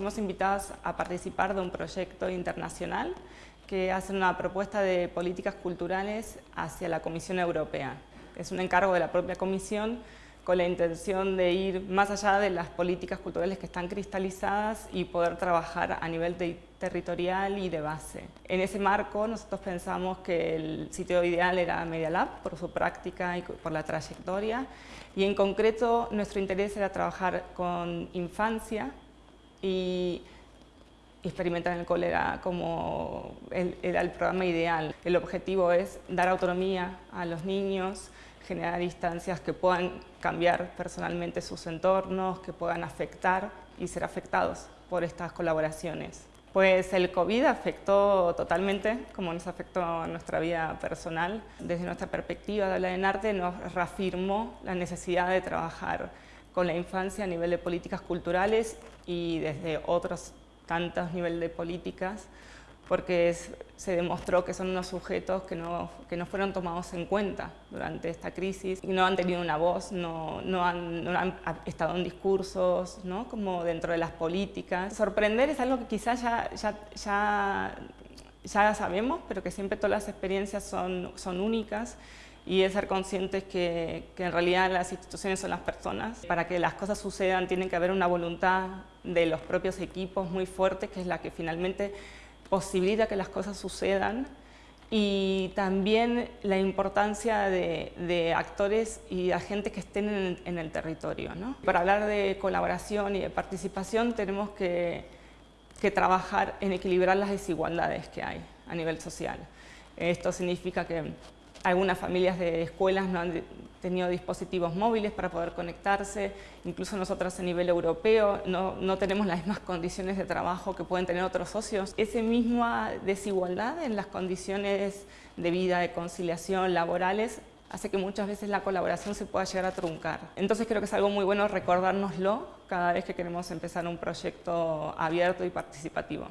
fuimos invitadas a participar de un proyecto internacional que hace una propuesta de políticas culturales hacia la Comisión Europea. Es un encargo de la propia Comisión con la intención de ir más allá de las políticas culturales que están cristalizadas y poder trabajar a nivel territorial y de base. En ese marco nosotros pensamos que el sitio ideal era Media Lab por su práctica y por la trayectoria y en concreto nuestro interés era trabajar con infancia y experimentar en el cólera como era el programa ideal. El objetivo es dar autonomía a los niños, generar instancias que puedan cambiar personalmente sus entornos, que puedan afectar y ser afectados por estas colaboraciones. Pues el COVID afectó totalmente, como nos afectó nuestra vida personal. Desde nuestra perspectiva de hablar en arte nos reafirmó la necesidad de trabajar con la infancia a nivel de políticas culturales y desde otros tantos niveles de políticas porque se demostró que son unos sujetos que no, que no fueron tomados en cuenta durante esta crisis y no han tenido una voz, no, no, han, no han, estado en discursos, ¿no? como dentro de las políticas. Sorprender es algo que quizás ya, ya, ya, ya sabemos, pero que siempre todas las experiencias son, son únicas y es ser conscientes que, que, en realidad las instituciones son las personas. Para que las cosas sucedan tiene que haber una voluntad de los propios equipos muy fuerte, que es la que finalmente posibilita que las cosas sucedan y también la importancia de, actores y agentes que estén en el, territorio. Para hablar de colaboración y de participación tenemos que, que trabajar en equilibrar las desigualdades que hay a nivel social. Esto significa que algunas familias de escuelas no han tenido dispositivos móviles para poder conectarse, incluso nosotros a nivel europeo no, no, tenemos las mismas condiciones de trabajo que pueden tener otros socios. Esa misma desigualdad en las condiciones de vida, de conciliación, laborales, hace que muchas veces la colaboración se pueda llegar a truncar. Entonces creo que es algo muy bueno recordárnoslo cada vez que queremos empezar un proyecto abierto y participativo.